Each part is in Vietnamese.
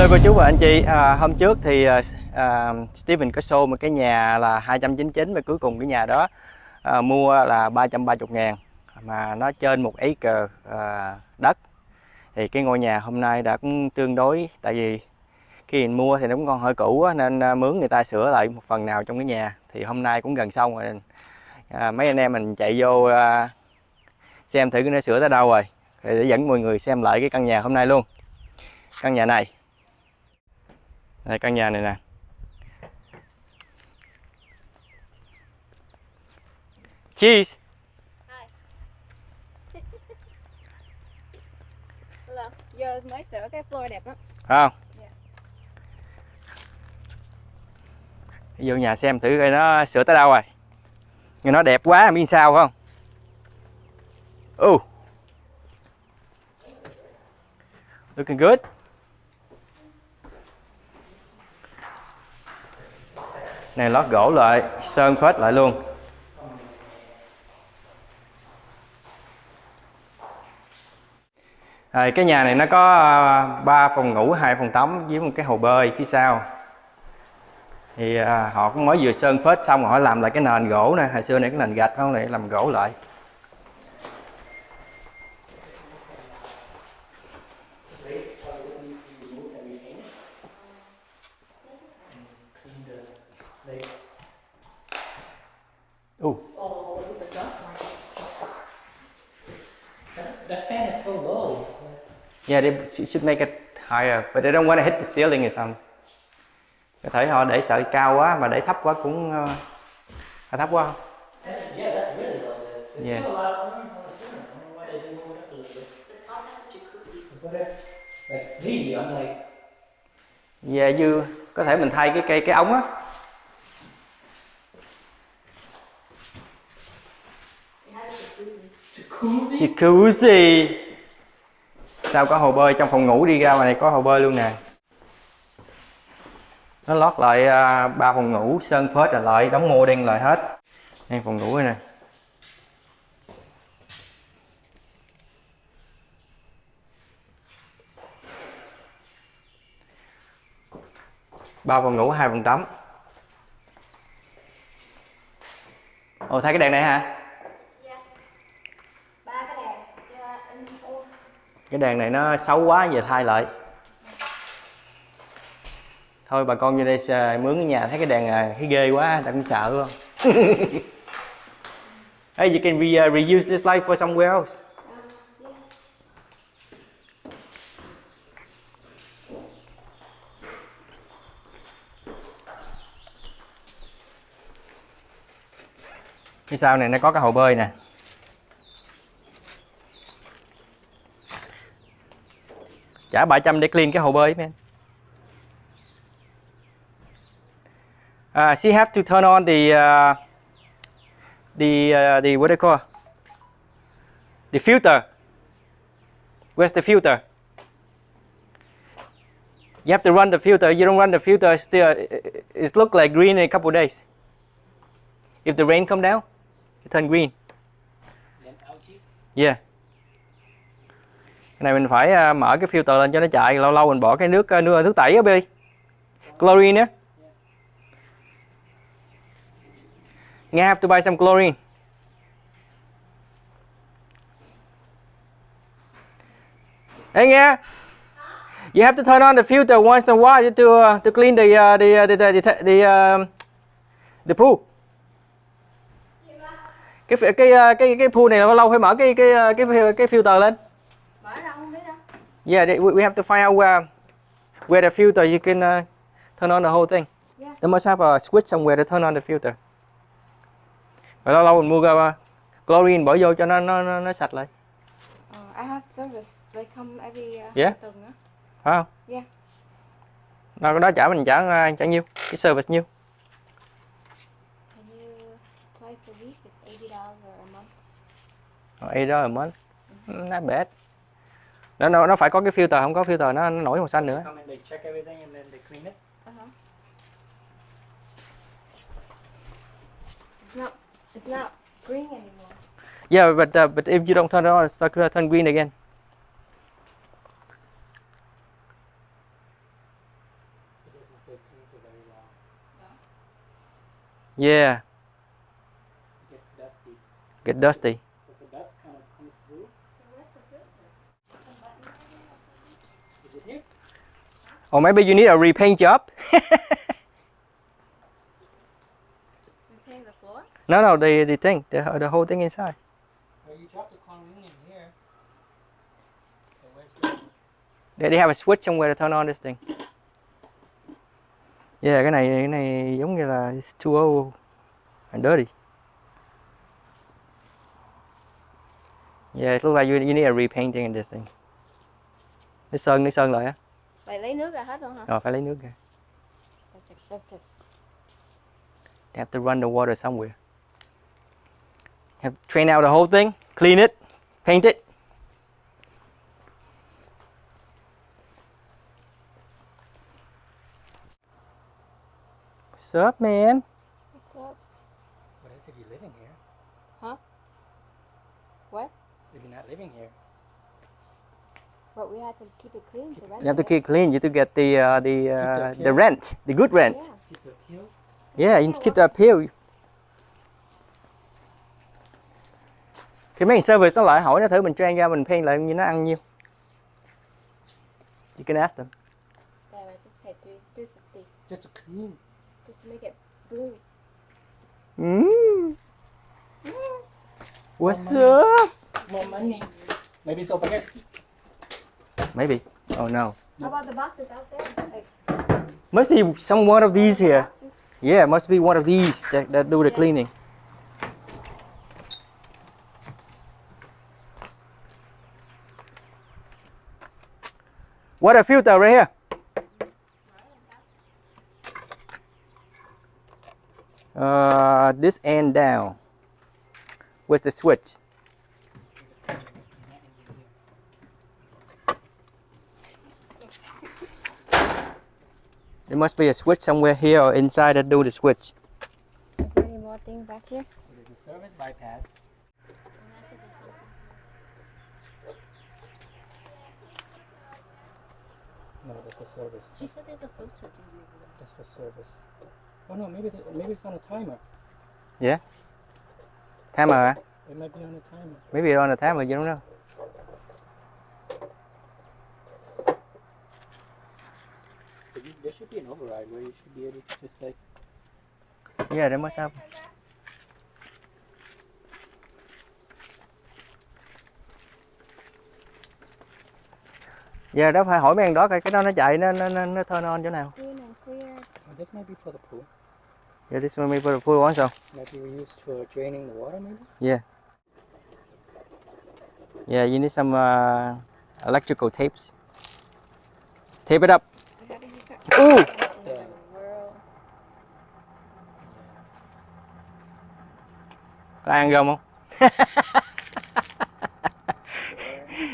Hello cô chú và anh chị, à, hôm trước thì à, à Steven có show một cái nhà là 299 và cuối cùng cái nhà đó à, mua là 330 ngàn. Mà nó trên một acre à, đất. Thì cái ngôi nhà hôm nay đã cũng tương đối tại vì khi mình mua thì nó cũng còn hơi cũ á, nên à, mướn người ta sửa lại một phần nào trong cái nhà. Thì hôm nay cũng gần xong rồi. À, mấy anh em mình chạy vô à, xem thử cái nó sửa tới đâu rồi thì để dẫn mọi người xem lại cái căn nhà hôm nay luôn. Căn nhà này đây căn nhà này nè. Cheese. Hello. Giờ mới sửa cái floor đẹp lắm. không. Dạ. vô nhà xem thử coi nó sửa tới đâu rồi. Nhưng nó đẹp quá biết sao không? Oh looking good này lót gỗ lại. Sơn phết lại luôn. Rồi, cái nhà này nó có à, ba phòng ngủ hai phòng tắm với một cái hồ bơi phía sau. Thì à, họ cũng mới vừa sơn phết xong rồi họ làm lại cái nền gỗ nè. Hồi xưa này cái nền gạch không? Này làm gỗ lại. Ooh. That fan is so low. Yeah, they should make it higher, but they don't want to hit the ceiling or something. Có thể họ để sợ cao quá mà để thấp quá cũng uh, hơi thấp quá. yeah, that's really low. There's, there's Yeah. still a lot of room on the ceiling. I don't know why they didn't move it up a little bit. The top has a jacuzzi. Because what if, like me, I'm like, Yeah, như có thể mình thay cái cây cái ống á. It has a jacuzzi jacuzzi? gì Sao có hồ bơi trong phòng ngủ đi ra ngoài này có hồ bơi luôn nè. Nó lót lại à, ba phòng ngủ, sơn phết rồi lại, đóng mô đen lại hết. Đây phòng ngủ đây nè. ba phòng ngủ, hai phòng tắm ồ, thấy cái đèn này hả Yeah. Ba cái đèn cho in ô cái đèn này nó xấu quá về thay lại. Thôi bà con vô đây xà- mướn cái nhà thấy cái đèn à, thấy ghê quá ta cũng sợ luôn hey you can re, uh, reuse this light for somewhere else. Phía sau này nó có cái hồ bơi nè. Trả 700 để clean cái hồ bơi man uh, she have to turn on the uh, the uh, the what do you call? The filter. Where's the filter? You have to run the filter. You don't run the filter still it look like green in a couple days. If the rain come down it turn green. Then algae? Yeah. Cái này mình phải à, mở cái filter lên cho nó chạy, lâu lâu mình bỏ cái nước à, nước nước tẩy á Bi. Chlorine á. nghe have to buy some chlorine. Hey nghe You have to turn on the filter once in a while to uh, to clean the uh, the uh, the the the, the, uh, the pool. Cái cái cái cái cái pool này lâu lâu phải mở cái cái cái, cái filter lên. Mở ra không biết đâu. Yeah, they- we have to find out where where the filter you can uh, turn on the whole thing. Yeah. They must have a switch somewhere to turn on the filter. Rồi lâu lâu mình mua uh, chlorine bỏ vô cho nó nó nó, nó sạch lại, Uh, I have service. They come every uh, Yeah. tuần á. phải không? Yeah. Nó đó trả mình trả uh, trả nhiêu? Cái service nhiêu? Twice a week is eighty dollars a month. Eight dollar a month. Not bad nó nó nó phải có cái filter không có filter nó, nó nổi màu xanh nữa Yeah, but uh, but if you don't turn it on, it's not gonna turn green again. Yeah. Get dusty. Get dusty. Or maybe you need a repaint job. Repaying the floor? No, no, the the thing, the the whole thing inside. Well, you dropped the in here. So. They, they have a switch somewhere to turn on this thing. Yeah, cái này cái này giống như là it's too old and dirty. Yeah, it looks like you, you need a repainting in this thing. Nó sơn, nó sơn lại á. Vậy lấy nước ra hết luôn hả? Rồi phải lấy nước ra. That's expensive. They have to run the water somewhere. Have to train out the whole thing, clean it, paint it. What's up, man? What's up? What is if you're living here? Huh? What? If you're not living here. But we have to keep it clean to rent You have to it. keep clean. You have to get the uh, the uh, the rent, the good rent. Yeah. Keep the appeal. Yeah, you keep the appeal. Khi mấy thằng service nó lại hỏi nó thử mình train ra mình pay lại như nó ăn nhiêu. You can ask them. Damn, I just paid three three fifty Just to clean. just to make it blue. Mm. What's up? More money. Maybe over here. Maybe. Oh no. How about the boxes out there? Like, Must be some one of these here. boxes? Yeah, must be one of these that, that do the cleaning. Water filter right here. Uh, this end down. Where's the switch? There must be a switch somewhere here or inside that do the switch. Is there any more thing back here? It is a service bypass. No, that's a service. She said there's a filter thing over there. That's for service. Oh no, maybe the, maybe it's on a timer. Yeah. Timer, hả? It might be on a timer. Maybe it's on a timer, you don't know. There should be an override where you should be able to just like Yeah, they must have. Yeah, đó phải hỏi mấy thằng đó coi cái đó nó chạy nó nó nó, nó turn on chỗ nào. Clean and clear. oh, this might be for the pool. Yeah, this one maybe for the pool also. Might be used for draining the water maybe? Yeah. Yeah, you need some uh, electrical tapes. Tape it up. I gotta use that. Ooh! What in Yeah. the world? Có ăn gom không?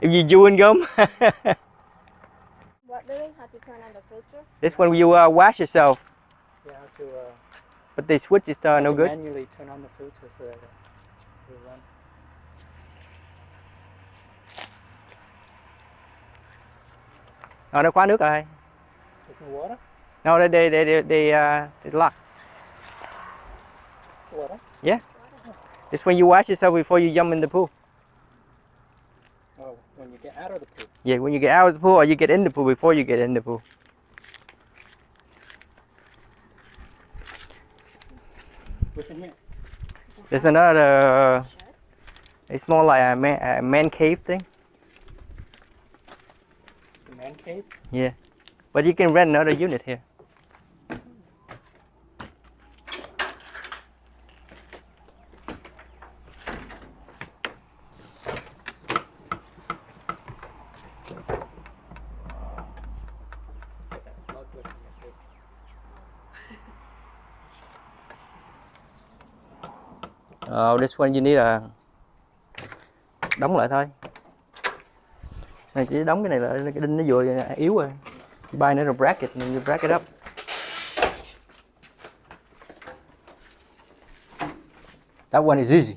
If you chewing gum. What doing? How to turn on the filter? this one you uh, wash yourself, Yeah, how to, uh, but the switch is uh, no good. manually turn on the filter so that it will run. Ờ, nó khóa nước rồi. There's no water? No, they they they they, uh, they lock. Water? Yeah it's when you wash yourself before you jump in the pool. Oh, when you get out of the pool. Yeah, when you get out of the pool or you get in the pool before you get in the pool. What's in here? There's another. It's more like a man, a man cave thing. The man cave? Yeah, but you can rent another unit here. Oh, this one you need a đóng lại thôi. Này chỉ đóng cái này là cái đinh nó vừa yếu rồi. You buy another bracket and you bracket up. That one is easy.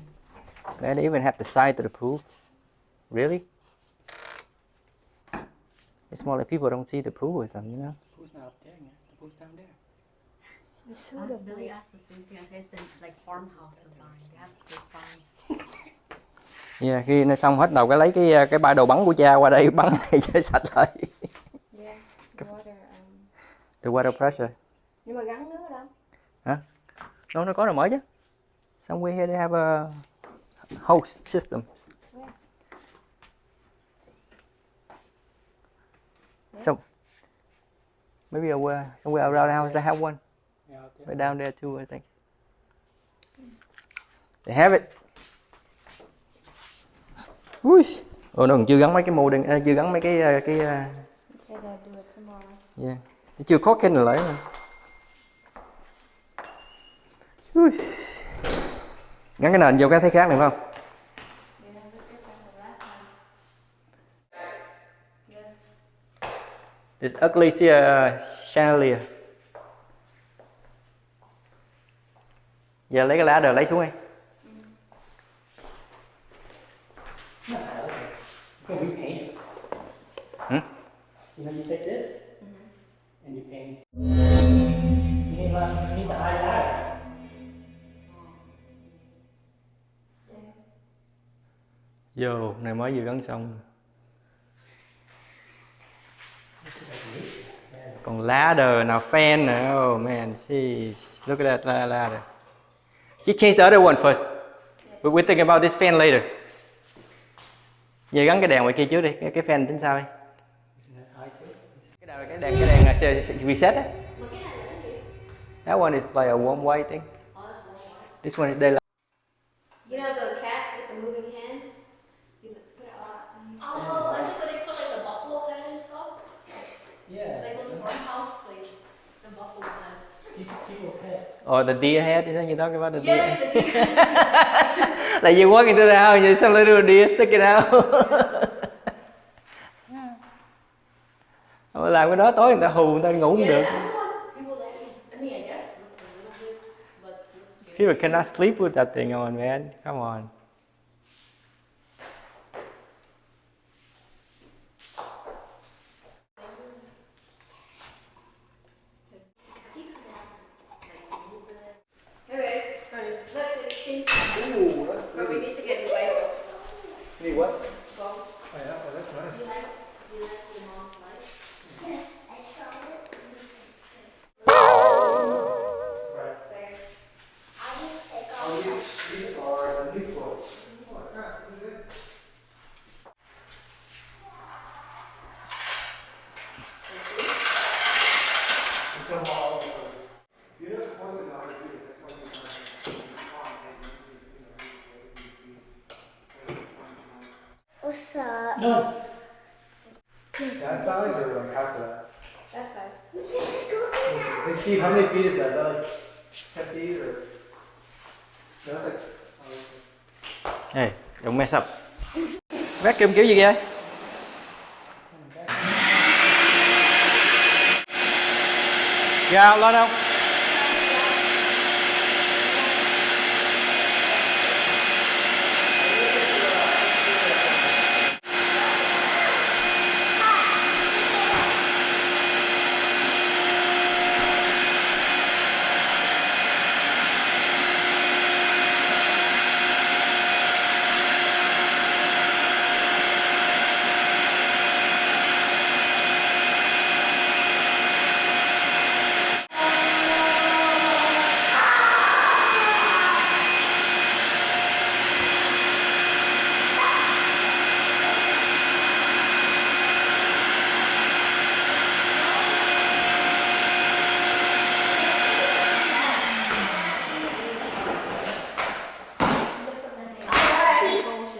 They even have the side to the pool. Really? It's more like people don't see the pool or something, you know? The pool's not up there, man. The pool's down there. There's two Uh, of them. Billy asked the same thing. I said it's the, like farmhouse design. They have those signs. yeah, khi nó xong hết đầu cái lấy cái cái ba đồ bắn của cha qua đây bắn này cho sạch lại the water pressure nhưng mà gắn nước ở đâu? nó nó có rồi mở chứ somewhere here they have a host system Where? some maybe somewhere somewhere around the house they have one Yeah. Right down there too, I think. They have it. Ui. Ồ, nó còn chưa gắn mấy cái modem, à, chưa gắn mấy cái à, cái tomorrow. yeah. Chưa khó khăn lại mà. Ui. Gắn cái nền vô cái thấy khác này phải không? This ugly uh, chandelier. Giờ lấy cái lá đời lấy xuống đi. Hmm? You know, you take this and you paint. You need, like, you need to hide that. Vô, này mới vừa gắn xong. Còn ladder nào fan nữa. Oh man, jeez. Look at that la- ladder. You change the other one first. We- We're thinking about this fan later. Giờ gắn cái đèn ngoài kia trước đi, cái, cái fan tính sao đi. Cái đèn cái đèn cái đèn se- se- reset á. That one is like a warm white thing. This one is daylight. You know the cat with the moving hands? You put it on. Oh, that's what they put like the buffalo head and stuff. Yeah. Like those farmhouse, like the buffalo head. People's heads. Or the deer head, is that you talking about the deer? Yeah, the deer. like you walk into the house, there's some little deer sticking out. Cái đó tối người ta hù người ta ngủ không được. People cannot sleep with that thing on, man. Come on. Change. But we need to get the light bulbs. Need what? Bulbs. Oh, yeah, well, that's nice. Steve, how many feet is that? Is that like 10 feet or? No, that's like. oh, Hey, don't mess up. Vacuum kiểu gì vậy? Gào lên không?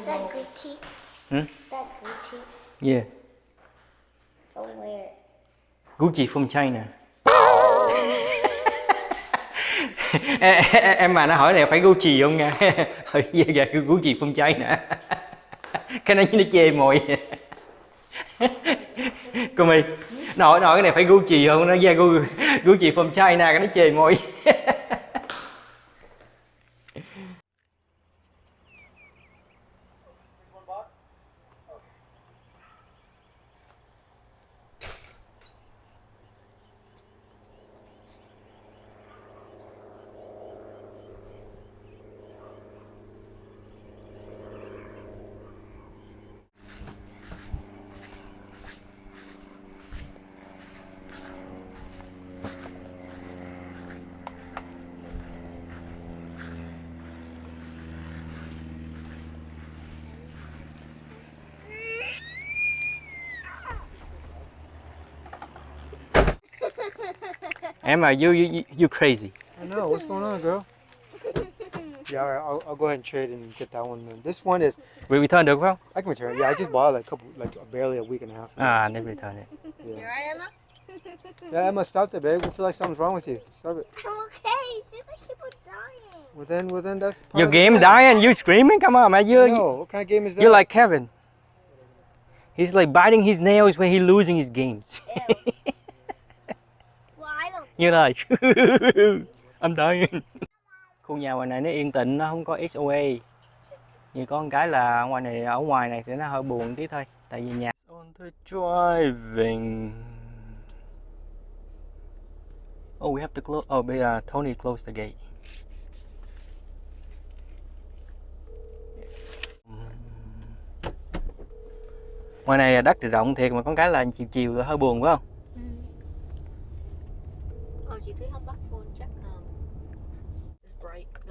That Gucci. Hmm? That Gucci. Yeah. From where? Gucci from China. em, em- mà nó hỏi này phải Gucci không nha? Hỏi dạ dạ Gucci from China. Cái này nó chê mồi. Cô My nó hỏi, nó hỏi cái này phải Gucci không? Nó ra Gucci from China cái nó chê mồi. Emma, you you you crazy. I know. What's going on, girl? Yeah, all right, I'll, I'll go ahead and trade and get that one. Then. This one is We return được không? I can return. it. Yeah, I just bought it like a couple, like barely a week and a half. ago. Ah, à, nên return it. Yeah. yeah, Emma, stop it, babe. We feel like something's wrong with you. Stop it. I'm okay. It's just like people dying. Well then, well then, that's. part Your of game game. dying, you screaming? Come on, man. You No, what kind of game is that? you're like Kevin. He's like biting his nails when he's losing his games. Well, I don't. You're like I'm dying. Khu nhà ngoài này nó yên tĩnh, nó không có XOA. Như có một cái là ngoài này ở ngoài này thì nó hơi buồn tí thôi, tại vì nhà on the driving. Oh, we have to close. Oh, but, uh, Tony closed the gate. Ngoài này đất thì rộng thiệt mà có cái là chiều chiều hơi buồn phải không?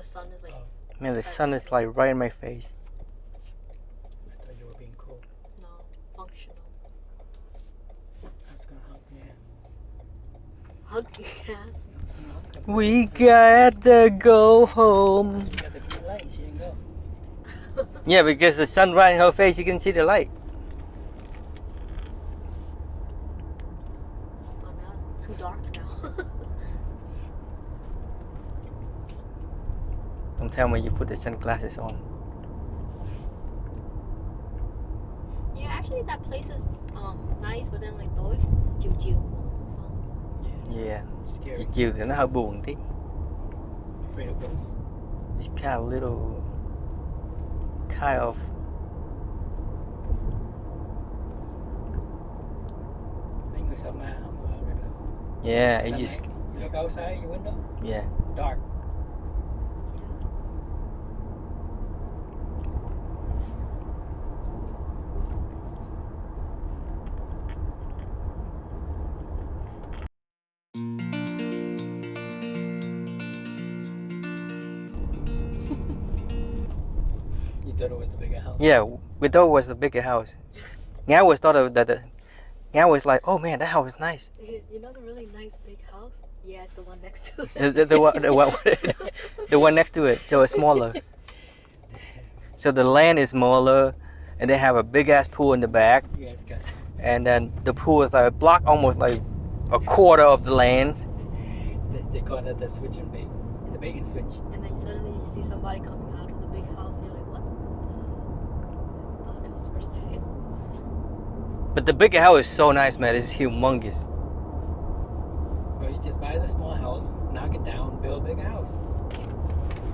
Sun is like Man, the sun is like right in my face. I thought you were being cool. no functional. That's gonna help me. Hug yeah. We gotta go home. Got the green light. She didn't go. Yeah, because the sun right in her face, you can see the light. Oh, now it's too dark now. Don't tell me you put the sunglasses on. yeah, actually that place is um nice, but then like tối chiều chiều. Yeah. Scary. Chiều chiều thì nó hơi buồn tí. Afraid of ghosts. It's kind of little, kind of. Mấy người sợ ma không? Yeah, it just. You look outside your window. Yeah. Dark. Yeah, we thought it was the bigger house. Nga was thought of that. The, Nga was like, oh man, that house is nice. You you know the really nice big house? Yeah, it's the one next to it. The, the, the, one, the, one, the one next to it, so it's smaller. So the land is smaller, and they have a big ass pool in the back. You guys got and then the pool is like a block almost like a quarter of the land they, they call that the switch and bait. The bait and switch. And then suddenly you see somebody coming out of the big house. You're like, what? Uh, oh, that was for sale. but the bigger house is so nice man it's humongous Or you just buy the small house, knock it down, build a big house.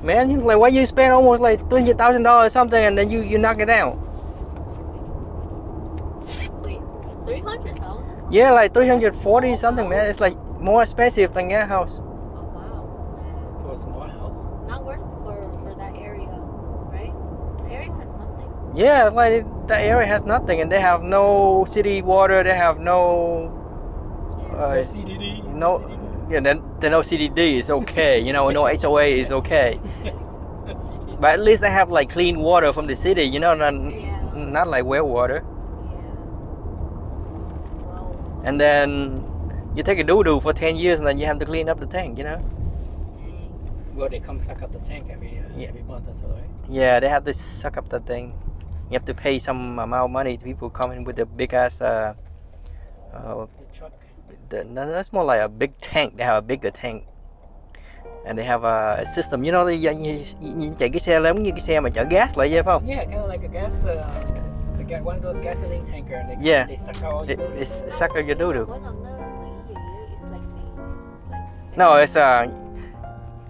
man like why you spend almost like $300000 or something and then you you knock it down Wait, 300,000? yeah like 340 something man it's like more expensive than that house Oh, wow. For a small house. Not worth for, for that area, right? The area has nothing. yeah like the area has nothing and they have no city water they have no uh, CDD. no yeah then the no cdd is okay you know no hoa is okay but at least they have like clean water from the city you know not, Yeah. not like well water Yeah. Wow. and then you take a doo-doo for 10 years and then you have to clean up the tank you know Well, they come suck up the tank every uh, Yeah. every month or so, right? yeah they have to suck up the thing you have to pay some amount of money to people coming with a big ass uh, uh The truck. the, no, that's more like a big tank they have a bigger tank and they have a system you know they như, như chạy cái xe giống như cái xe mà chở gas lại vậy phải không Yeah, kind of like a gas. Uh, they got one of those gasoline tanker. And they, Yeah. They suck out all it, your it's suck up your doo-doo Mỗi lần nó mấy gì ấy, it's like fake. It's like No, it's uh,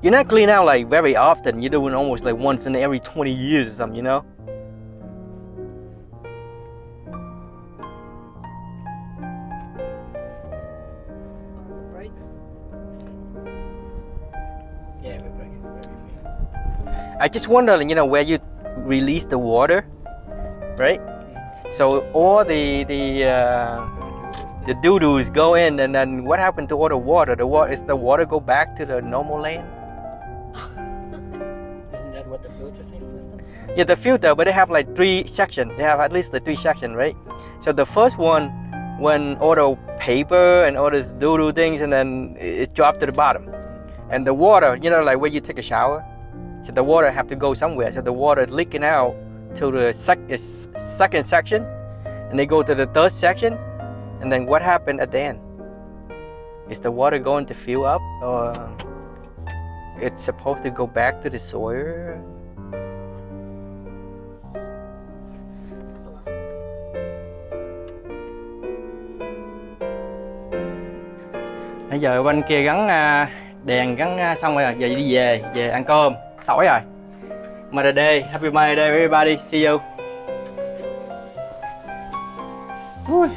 you're not clean out like very often. You're doing almost like once in every 20 years or something, you know? I just wonder, you know, where you release the water, right? So all the the uh, the doo doos go in, and then what happened to all the water? The water is the water go back to the normal land? Isn't that what the filter systems are? Yeah, the filter, but they have like three sections. They have at least the three sections, right? So the first one, when all the paper and all this doo doo things, and then it it dropped to the bottom. And the water, you know, like where you take a shower, so the water have to go somewhere. So the water leaking out to the sec- second section, and they go to the third section, and then what happened at the end? Is the water going to fill up, or it's supposed to go back to the soil? Bây giờ bên kia gắn đèn gắn xong rồi, giờ đi về, về ăn cơm, tối rồi. Mother Day, Happy Mother Day everybody, see you. Ui.